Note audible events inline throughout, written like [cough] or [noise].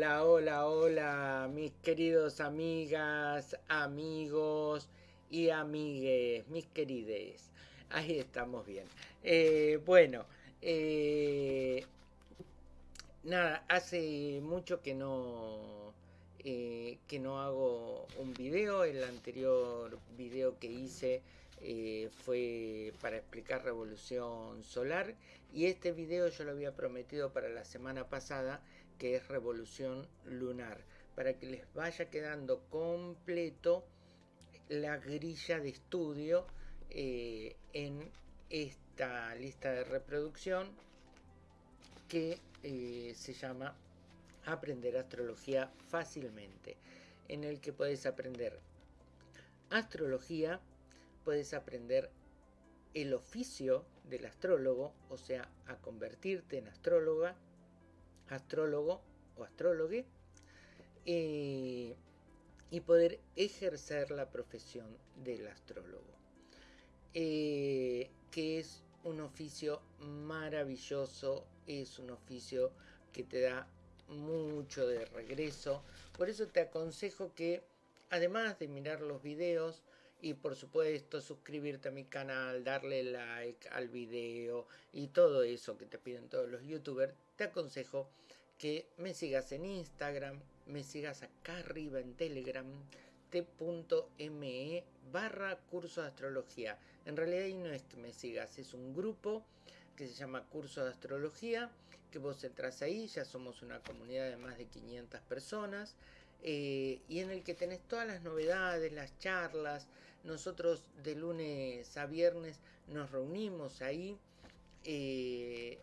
Hola, hola, hola, mis queridos amigas, amigos y amigues, mis querides. Ahí estamos bien. Eh, bueno, eh, nada, hace mucho que no, eh, que no hago un video. El anterior video que hice fue para explicar revolución solar y este video yo lo había prometido para la semana pasada que es revolución lunar. Para que les vaya quedando completo la grilla de estudio eh, en esta lista de reproducción que eh, se llama aprender astrología fácilmente en el que puedes aprender astrología puedes aprender el oficio del astrólogo, o sea, a convertirte en astróloga, astrólogo o astrólogue, eh, y poder ejercer la profesión del astrólogo, eh, que es un oficio maravilloso, es un oficio que te da mucho de regreso, por eso te aconsejo que además de mirar los videos, y por supuesto suscribirte a mi canal, darle like al video y todo eso que te piden todos los youtubers, te aconsejo que me sigas en Instagram, me sigas acá arriba en Telegram, t.me barra curso de astrología. En realidad ahí no es que me sigas, es un grupo que se llama Curso de Astrología, que vos entras ahí, ya somos una comunidad de más de 500 personas, eh, y en el que tenés todas las novedades, las charlas, nosotros de lunes a viernes nos reunimos ahí eh,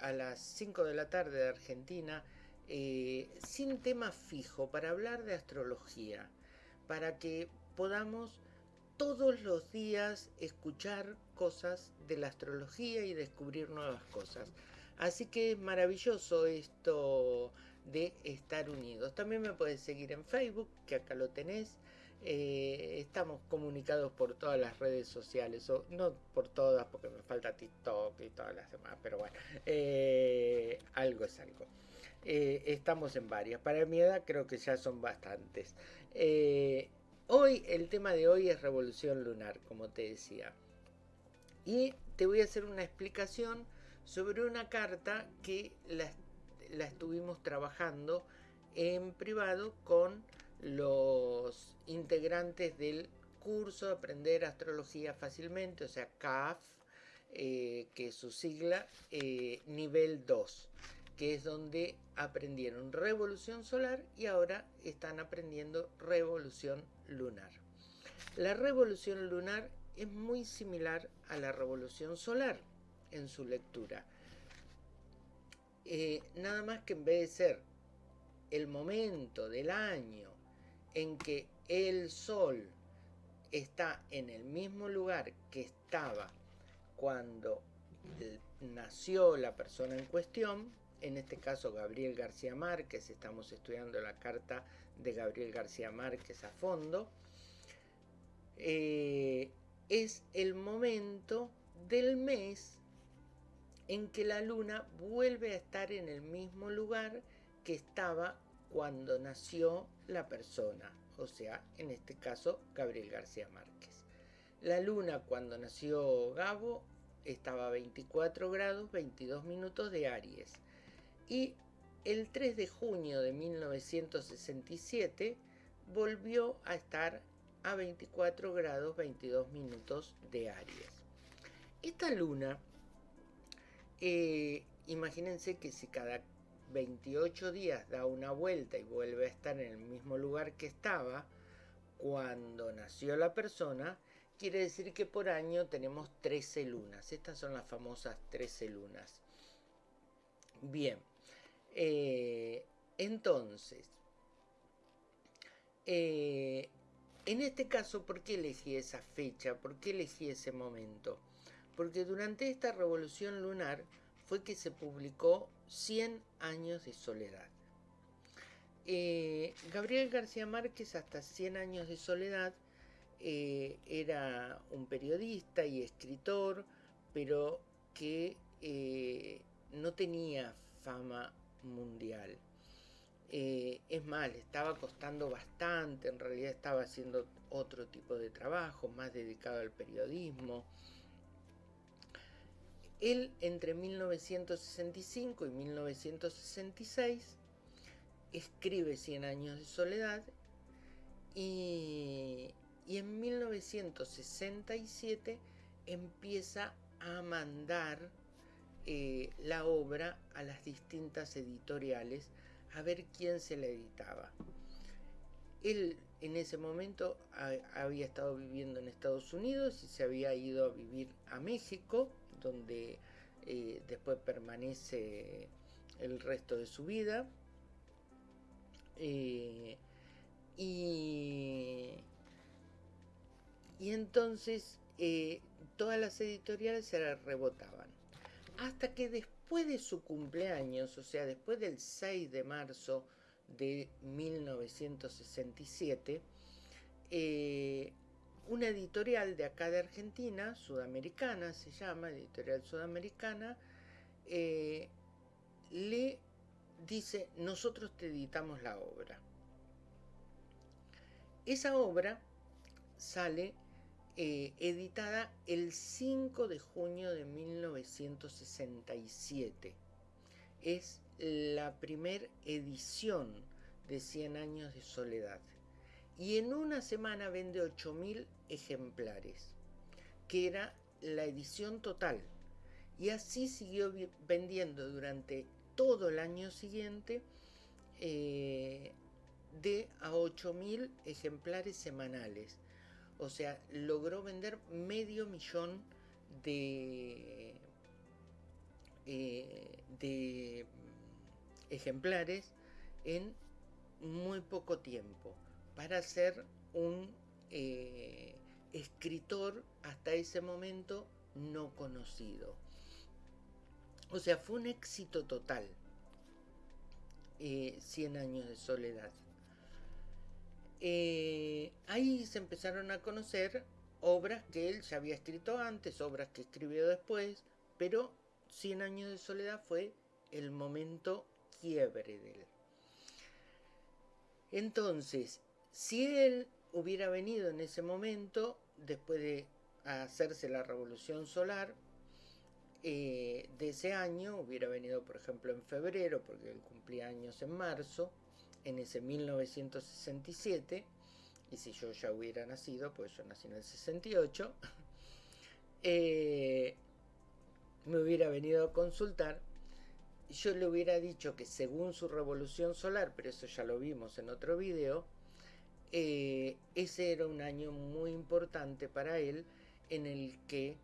a las 5 de la tarde de Argentina eh, sin tema fijo para hablar de astrología, para que podamos todos los días escuchar cosas de la astrología y descubrir nuevas cosas. Así que es maravilloso esto de estar unidos. También me puedes seguir en Facebook, que acá lo tenés. Eh, estamos comunicados por todas las redes sociales, o no por todas porque me falta TikTok y todas las demás, pero bueno, eh, algo es algo. Eh, estamos en varias. Para mi edad creo que ya son bastantes. hoy, el tema de hoy es revolución lunar, como te decía. Y te voy a hacer una explicación sobre una carta que la, la estuvimos trabajando en privado con los integrantes del curso de Aprender Astrología Fácilmente, o sea, CAF, eh, que es su sigla, eh, nivel 2, que es donde aprendieron revolución solar y ahora están aprendiendo revolución lunar. La revolución lunar es muy similar a la revolución solar en su lectura. Eh, nada más que en vez de ser el momento del año en que el Sol está en el mismo lugar que estaba cuando nació la persona en cuestión, en este caso Gabriel García Márquez, estamos estudiando la carta de Gabriel García Márquez a fondo, eh, es el momento del mes en que la luna vuelve a estar en el mismo lugar que estaba cuando nació la persona, o sea, en este caso Gabriel García Márquez. La luna cuando nació Gabo estaba a 24 grados 22 minutos de Aries y el 3 de junio de 1967 volvió a estar a 24 grados 22 minutos de Aries. Esta luna, eh, imagínense que si cada 28 días da una vuelta y vuelve a estar en el mismo lugar que estaba cuando nació la persona, quiere decir que por año tenemos 13 lunas. Estas son las famosas 13 lunas. Bien, eh, entonces, eh, en este caso, ¿por qué elegí esa fecha? ¿Por qué elegí ese momento? Porque durante esta revolución lunar fue que se publicó 100 años de soledad. Eh, Gabriel García Márquez, hasta 100 años de soledad, eh, era un periodista y escritor, pero que eh, no tenía fama mundial. Es mal, estaba costando bastante, en realidad estaba haciendo otro tipo de trabajo, más dedicado al periodismo. Él entre 1965 y 1966 escribe Cien años de soledad y, en 1967 empieza a mandar eh, la obra a las distintas editoriales a ver quién se la editaba. Él en ese momento había estado viviendo en Estados Unidos y se había ido a vivir a México, donde eh, después permanece el resto de su vida. Eh, y, y, entonces eh, todas las editoriales se la rebotaban. Hasta que después de su cumpleaños, o sea, después del 6 de marzo de 1967, eh, una editorial de acá de Argentina, sudamericana se llama, editorial sudamericana, eh, le dice, nosotros te editamos la obra. Esa obra sale eh, editada el 5 de junio de 1967. Es la primera edición de 100 años de soledad. Y en una semana vende 8.000 ejemplares, que era la edición total. Y así siguió vendiendo durante todo el año siguiente eh, de a 8.000 ejemplares semanales. O sea, logró vender medio millón de, eh, de ejemplares en muy poco tiempo para ser un eh, escritor hasta ese momento no conocido. O sea, fue un éxito total. Eh, Cien años de soledad. Eh, ahí se empezaron a conocer obras que él ya había escrito antes, obras que escribió después, pero Cien años de soledad fue el momento quiebre de él. Entonces, si él hubiera venido en ese momento, después de hacerse la revolución solar, eh, de ese año, hubiera venido por ejemplo en febrero, porque él cumplía años en marzo, en ese 1967, y si yo ya hubiera nacido, pues yo nací en el 68, [laughs] eh, me hubiera venido a consultar. Yo le hubiera dicho que según su revolución solar, pero eso ya lo vimos en otro video, eh, ese era un año muy importante para él en el que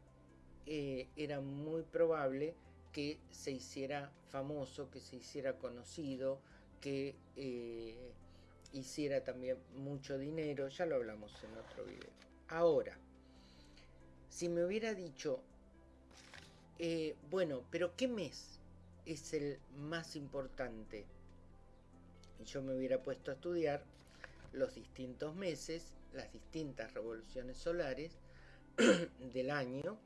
eh, era muy probable que se hiciera famoso, que se hiciera conocido, que eh, hiciera también mucho dinero, ya lo hablamos en otro video. Ahora, si me hubiera dicho, bueno, pero ¿qué mes? es el más importante. Yo me hubiera puesto a estudiar los distintos meses, las distintas revoluciones solares [clears throat] del año,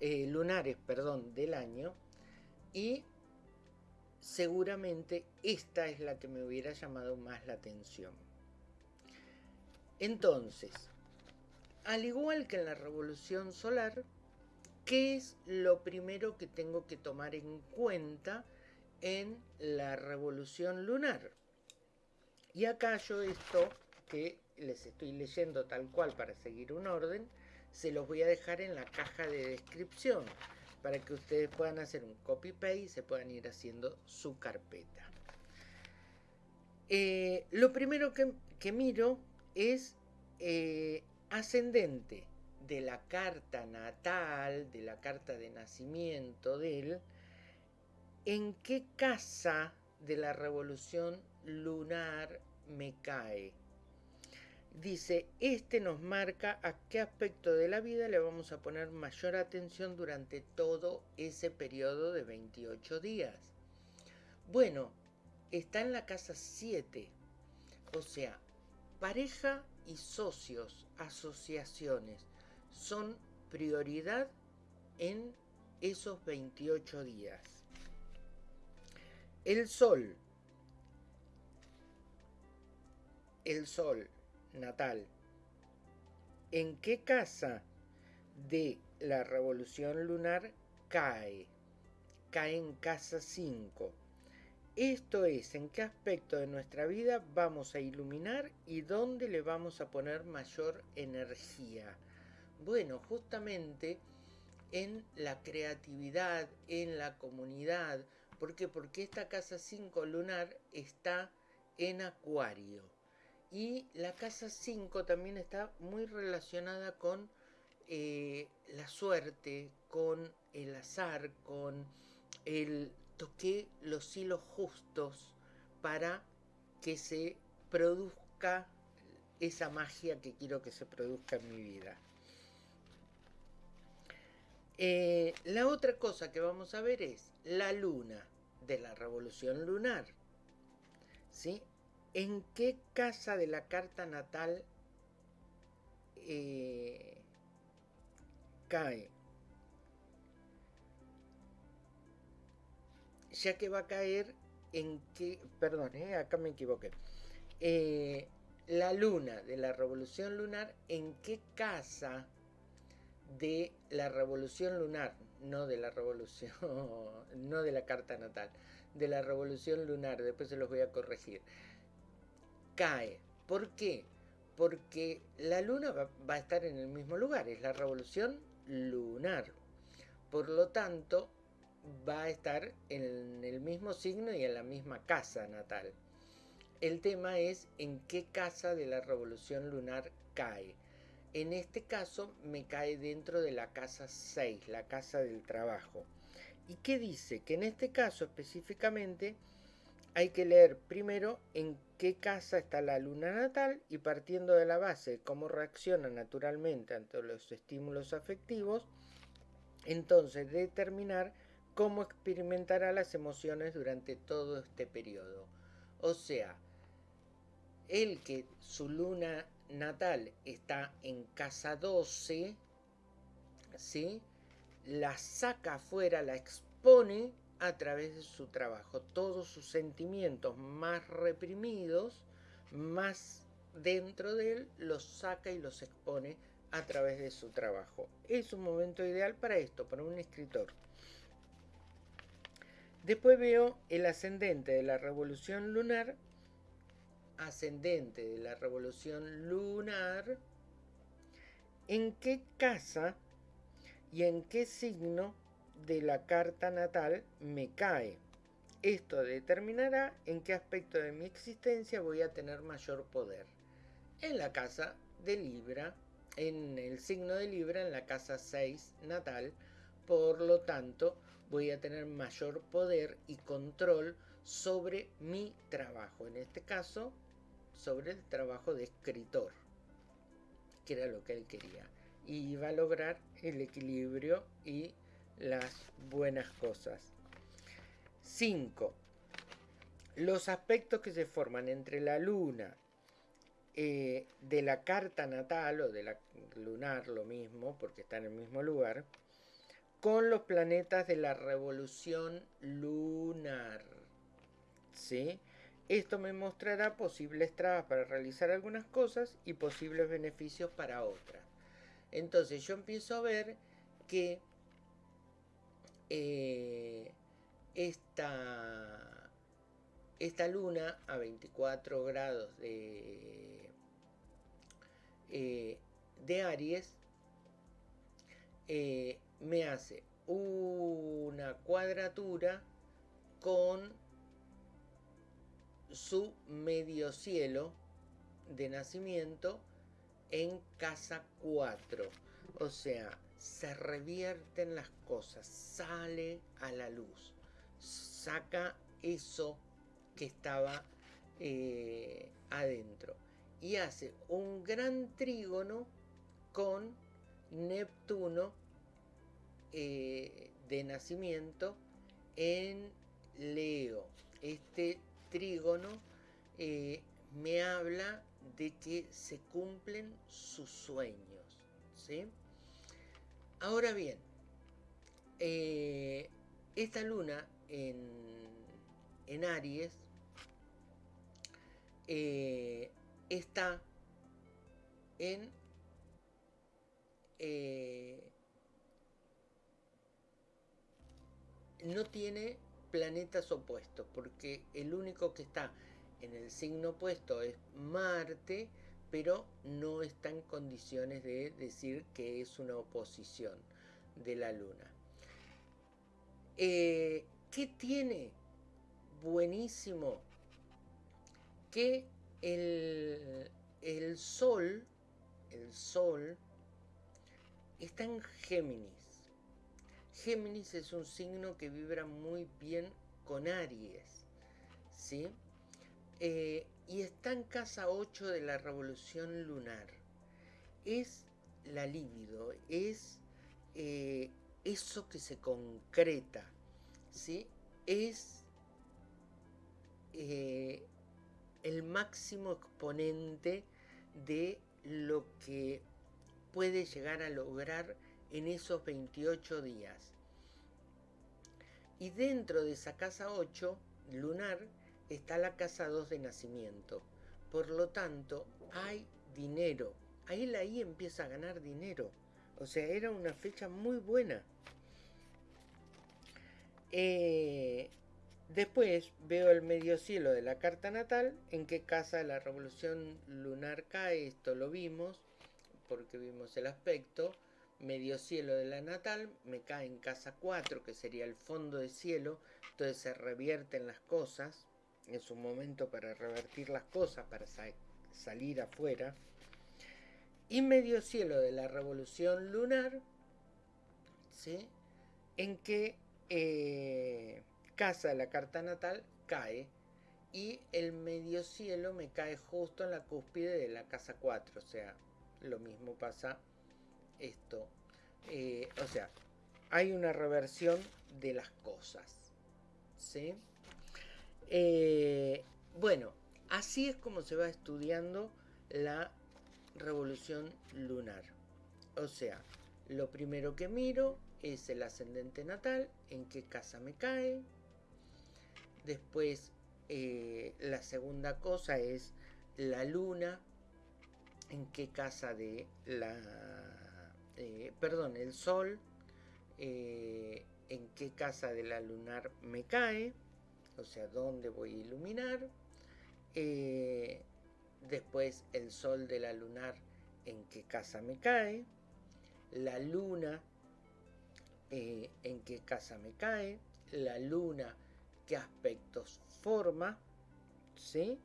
eh, lunares, perdón, del año, y seguramente esta es la que me hubiera llamado más la atención. Entonces, al igual que en la revolución solar, ¿Qué es lo primero que tengo que tomar en cuenta en la revolución lunar? Y acá yo esto que les estoy leyendo tal cual para seguir un orden, se los voy a dejar en la caja de descripción para que ustedes puedan hacer un copy-paste y se puedan ir haciendo su carpeta. Eh, lo primero que, miro es eh, ascendente de la carta natal, de la carta de nacimiento de él, en qué casa de la revolución lunar me cae. Dice, este nos marca a qué aspecto de la vida le vamos a poner mayor atención durante todo ese periodo de 28 días. Bueno, está en la casa 7, o sea, pareja y socios, asociaciones son prioridad en esos 28 días. El Sol el sol natal, ¿en qué casa de la revolución lunar cae? Cae en casa 5. Esto es, en qué aspecto de nuestra vida vamos a iluminar y dónde le vamos a poner mayor energía. Bueno, justamente en la creatividad, en la comunidad. ¿Por qué? Porque esta casa 5 lunar está en Acuario. Y la casa 5 también está muy relacionada con eh, la suerte, con el azar, con el toqué los hilos justos para que se produzca esa magia que quiero que se produzca en mi vida. Eh, la otra cosa que vamos a ver es la luna de la revolución lunar. ¿Sí? ¿En qué casa de la carta natal eh, cae? Ya que va a caer en qué, perdón, eh, acá me equivoqué. la luna de la revolución lunar, ¿en qué casa de la revolución lunar, no de la revolución, [laughs] no de la carta natal, de la revolución lunar, después se los voy a corregir, cae. ¿Por qué? Porque la luna va, va a estar en el mismo lugar, es la revolución lunar. Por lo tanto, va a estar en el mismo signo y en la misma casa natal. El tema es en qué casa de la revolución lunar cae. En este caso me cae dentro de la casa 6, la casa del trabajo. ¿Y qué dice? Que en este caso específicamente hay que leer primero en qué casa está la luna natal y partiendo de la base de cómo reacciona naturalmente ante los estímulos afectivos, entonces determinar cómo experimentará las emociones durante todo este periodo. O sea, el que su luna natal está en casa 12, ¿sí? la saca afuera, la expone a través de su trabajo. Todos sus sentimientos más reprimidos, más dentro de él, los saca y los expone a través de su trabajo. Es un momento ideal para esto, para un escritor. Después veo el ascendente de la revolución lunar ascendente de la revolución lunar, en qué casa y en qué signo de la carta natal me cae. Esto determinará en qué aspecto de mi existencia voy a tener mayor poder. En la casa de Libra, en el signo de Libra, en la casa 6 natal, por lo tanto voy a tener mayor poder y control sobre mi trabajo. En este caso, sobre el trabajo de escritor, que era lo que él quería. Y iba a lograr el equilibrio y las buenas cosas. 5. Los aspectos que se forman entre la luna eh, de la carta natal o de la lunar, lo mismo, porque está en el mismo lugar, con los planetas de la revolución lunar. ¿Sí? Esto me mostrará posibles trabas para realizar algunas cosas y posibles beneficios para otras. Entonces yo empiezo a ver que eh, esta, esta luna a 24 grados de, eh, de Aries eh, me hace una cuadratura con su medio cielo de nacimiento en casa 4. O sea, se revierten las cosas, sale a la luz, saca eso que estaba eh, adentro y hace un gran trígono con Neptuno eh, de nacimiento en Leo. Este trígono eh, me habla de que se cumplen sus sueños. ¿sí? Ahora bien, eh, esta luna en, Aries, eh, está en eh, no tiene planetas opuestos, porque el único que está en el signo opuesto es Marte, pero no está en condiciones de decir que es una oposición de la Luna. Eh, ¿Qué tiene buenísimo? Que el, el Sol, el Sol, está en Géminis. Géminis es un signo que vibra muy bien con Aries, ¿sí? Eh, y está en casa 8 de la revolución lunar. Es la libido, es eh, eso que se concreta, ¿sí? Es eh, el máximo exponente de lo que puede llegar a lograr en esos 28 días. Y dentro de esa casa 8 lunar está la casa 2 de nacimiento. Por lo tanto, hay dinero. Ahí la I empieza a ganar dinero. O sea, era una fecha muy buena. Eh, después veo el medio cielo de la carta natal, en qué casa la revolución lunar cae, esto lo vimos, porque vimos el aspecto medio cielo de la natal, me cae en casa 4, que sería el fondo de cielo, entonces se revierten las cosas, es un momento para revertir las cosas, para salir afuera. Y medio cielo de la revolución lunar, ¿sí? en que eh, casa la carta natal cae y el medio cielo me cae justo en la cúspide de la casa 4, o sea, lo mismo pasa esto. Eh, o sea, hay una reversión de las cosas. ¿sí? Eh, bueno, así es como se va estudiando la revolución lunar. O sea, lo primero que miro es el ascendente natal, en qué casa me cae. Después, eh, la segunda cosa es la luna, en qué casa de la eh, perdón, el sol, eh, en qué casa de la lunar me cae, o sea, dónde voy a iluminar. Eh, después el sol de la lunar, en qué casa me cae. La luna, en qué casa me cae. La luna, qué aspectos forma. ¿Sí?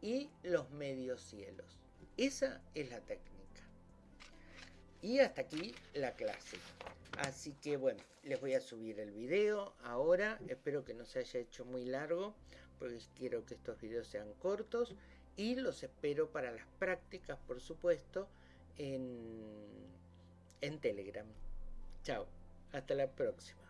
Y los medios cielos. Esa es la técnica. Y hasta aquí la clase. Así que bueno, les voy a subir el video ahora. Espero que no se haya hecho muy largo, porque quiero que estos videos sean cortos. Y los espero para las prácticas, por supuesto, en, en Telegram. Chao, hasta la próxima.